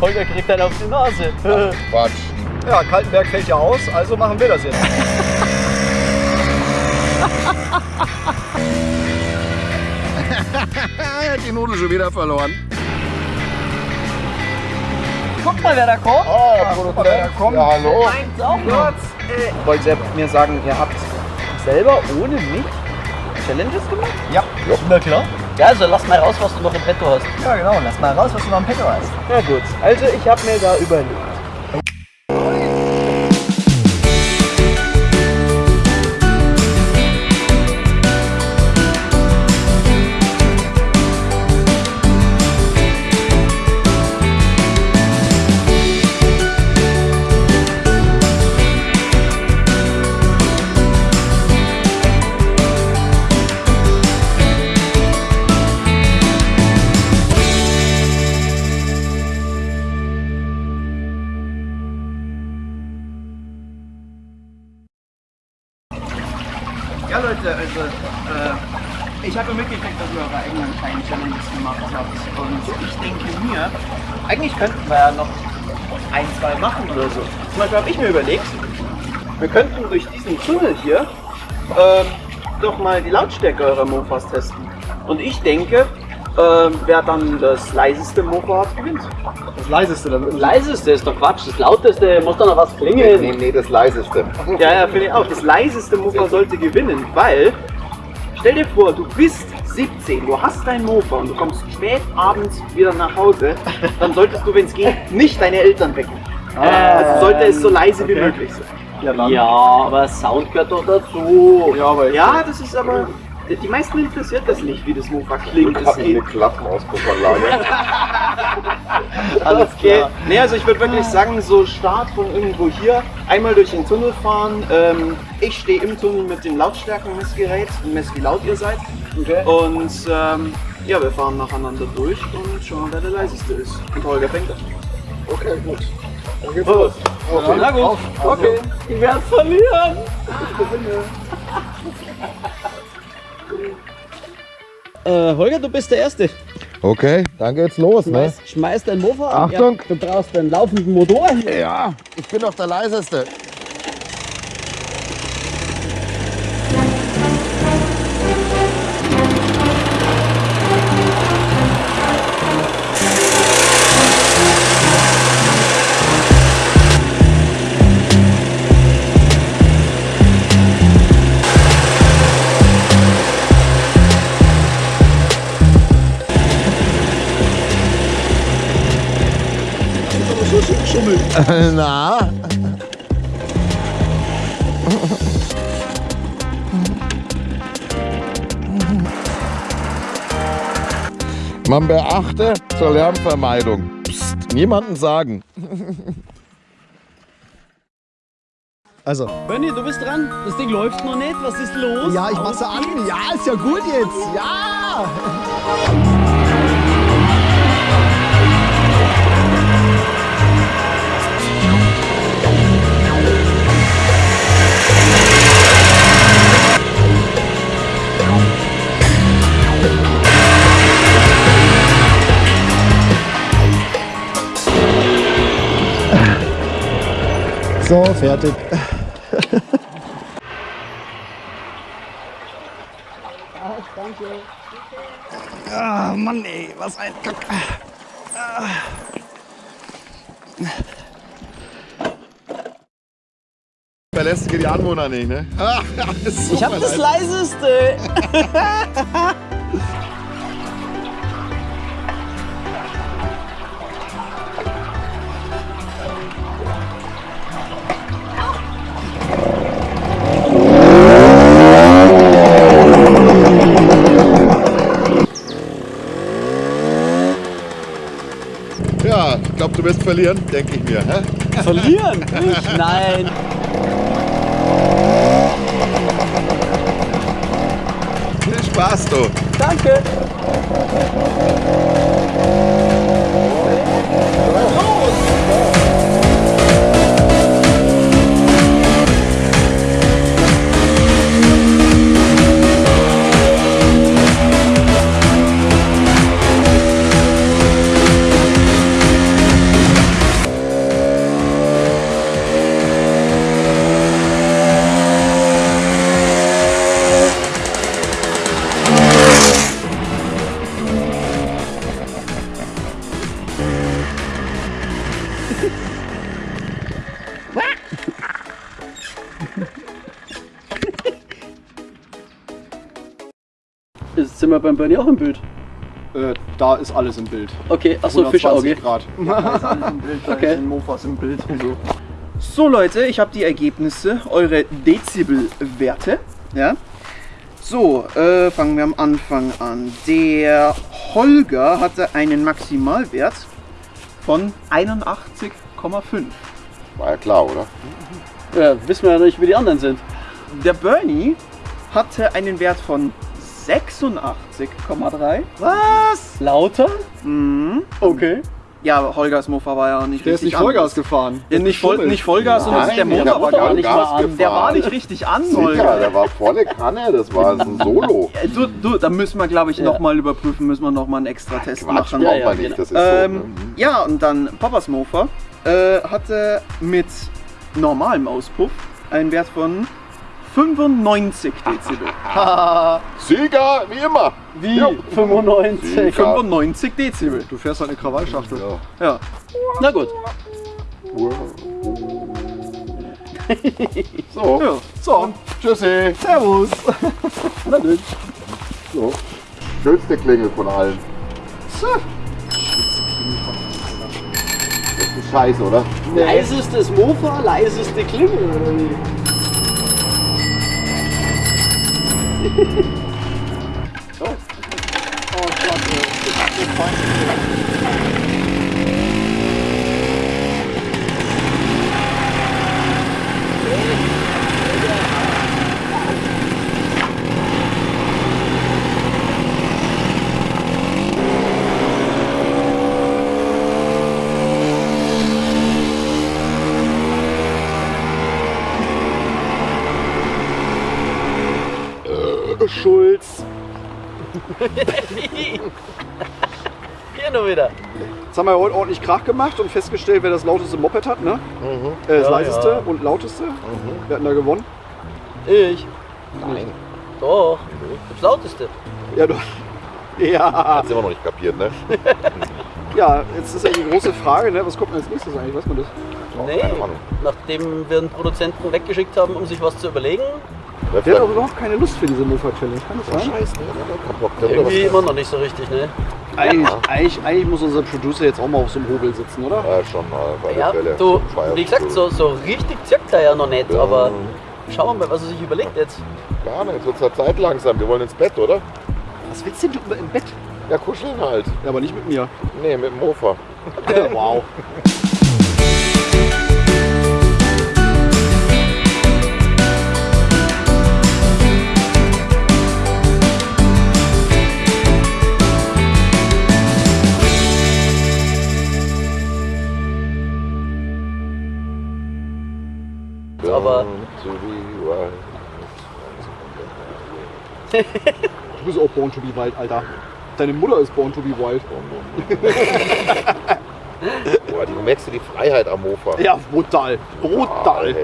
Holger kriegt dann auf die Nase. Quatsch. Ja, Kaltenberg fällt ja aus, also machen wir das jetzt. er hat die Nudel schon wieder verloren. Guck mal, wer da kommt. Oh, der Produzent. kommt. Ja, hallo. Meins auch noch. Wollt ihr mir sagen, ihr habt selber ohne mich Challenges gemacht? Ja, na klar. Ja, also lass mal raus, was du noch im Petto hast. Ja, genau. Lass mal raus, was du noch im Petto hast. Ja gut, also ich habe mir da überlegt. Ja Leute, also äh, ich habe mitgekriegt, dass ihr eure eigenen kleinen Challenges gemacht habt. Und ich denke mir, eigentlich könnten wir ja noch ein, zwei machen oder so. Zum Beispiel habe ich mir überlegt, wir könnten durch diesen Tunnel hier ähm, doch mal die Lautstärke eurer Mofas testen. Und ich denke, ähm, wer dann das leiseste Mofa hat, gewinnt. Das leiseste dann. Das leiseste ist doch Quatsch, das lauteste muss doch noch was klingeln. Nee, nee, das leiseste. Ja, ja, finde ich auch. Das leiseste Mofa sollte gewinnen, weil, stell dir vor, du bist 17, du hast dein Mofa und du kommst spät abends wieder nach Hause, dann solltest du, wenn es geht, nicht deine Eltern wecken. Also sollte es so leise wie möglich sein. Ja. Ja, aber Sound gehört doch dazu. Ja, aber Ja, das ist aber, die meisten interessiert das nicht, wie das Mofa klingt. Ich habe eine. Klappenauspuffanlage. Alles klar. Nee, also ich würde wirklich sagen, so Start von irgendwo hier, einmal durch den Tunnel fahren. Ähm, ich stehe im Tunnel mit dem Lautstärkenmessgerät und messe, wie laut ihr seid. Und ähm, ja, wir fahren nacheinander durch und schauen, wer der leiseste ist. Und Holger fängt an. Okay, gut. Dann geht's los. Okay. Na gut, okay. Ich werde verlieren. Äh, Holger, du bist der Erste. Okay, dann geht's los, ne? Schmeiß, schmeiß dein Mofa an. Achtung. Ja, du brauchst einen laufenden Motor. Ja, ich bin doch der leiseste. Na? Man beachte zur Lärmvermeidung. Psst, niemanden sagen. Also, Bernie, du bist dran. Das Ding läuft noch nicht. Was ist los? ja, ich mach's an. Ja, ist ja gut jetzt. Ja. So, fertig. Ah, Mann, ey, was ein Kack. Verlässige die Anwohner nicht, ne? Ah, Ich hab das leiseste. du wirst verlieren, denke ich mir. Hä? Verlieren? Ich? Nein. Viel Spaß, du. Danke. Sind wir beim Bernie auch im Bild? Äh, da ist alles im Bild. Okay, achso, 120 Fischauge. Grad. Okay. okay. Mofas im Bild so. So Leute, ich habe die Ergebnisse, eure Dezibelwerte. Ja. So, äh, fangen wir am Anfang an. Der Holger hatte einen Maximalwert von 81,5. War ja klar, oder? Ja, wissen wir ja nicht, wie die anderen sind. Der Bernie hatte einen Wert von 86,3. Was? Lauter? Mhm. Okay. Ja, Holgers Mofa war ja nicht Der ist richtig nicht Vollgas an. gefahren. Ja, nicht, Voll, nicht Vollgas, sondern der Motor der war gar nicht. nicht mal an. gefahren. Der war nicht richtig an, Holger. der war volle Kanne, das war ein Solo. Du, du, da müssen wir, glaube ich, Ja. nochmal überprüfen, müssen wir nochmal einen extra Test Quatsch, machen. Ja, ja, genau. nicht, das ist Ähm, so. Ne? ja, und dann Papas Mofa äh, hatte mit normalem Auspuff einen Wert von 95 Dezibel. Sieger, wie immer. Wie? Jo. 95. Ja. 95 Dezibel. Du fährst halt eine Krawallschachtel. Ja. Ja. Na gut. So, ja. so, tschüssi. Servus. Na gut. So. Schönste Klingel von allen. Das ist scheiße, oder? Leisestes Mofa, leiseste Klingel, oder wie? so, oh, ich glaube, ich bin Hier nur wieder. Jetzt haben wir heute ordentlich Krach gemacht und festgestellt, wer das lauteste Moped hat, ne? Äh, das Ja, leiseste ja. und lauteste. Wer hat denn da gewonnen? Ich. Nein. Doch. Das lauteste. Ja, du. Ja, Hat's immer noch nicht kapiert, ne? ja, jetzt ist ja die große Frage, ne? was kommt denn als nächstes eigentlich? Weiß man das? Nee. keine Ahnung. Nachdem wir einen Produzenten weggeschickt haben, um sich was zu überlegen, Der hat aber überhaupt keine Lust für diese Mofa-Challenge, kann das sein? Scheiße, ne? Der hat keinen Bock. Der will irgendwie immer noch nicht so richtig, ne? Eigentlich, eigentlich, eigentlich muss unser Producer jetzt auch mal auf so einem Hobel sitzen, oder? Ja, schon mal, bei Ja, der Fälle. du, wie gesagt, so, so richtig zirkt er ja noch nicht, Ja. aber schauen wir mal, was er sich überlegt jetzt. Ja, ne, jetzt wird's halt Zeit langsam. Wir wollen ins Bett, oder? Was willst denn du im Bett? Ja, kuscheln halt. Ja, aber nicht mit mir. Nee, mit dem Mofa. wow. Aber- To be wild. Du bist auch Born to be Wild, Alter. Deine Mutter ist Born to be Wild. Boah, du merkst du die Freiheit am Mofa. Ja, brutal. Brutal. ey.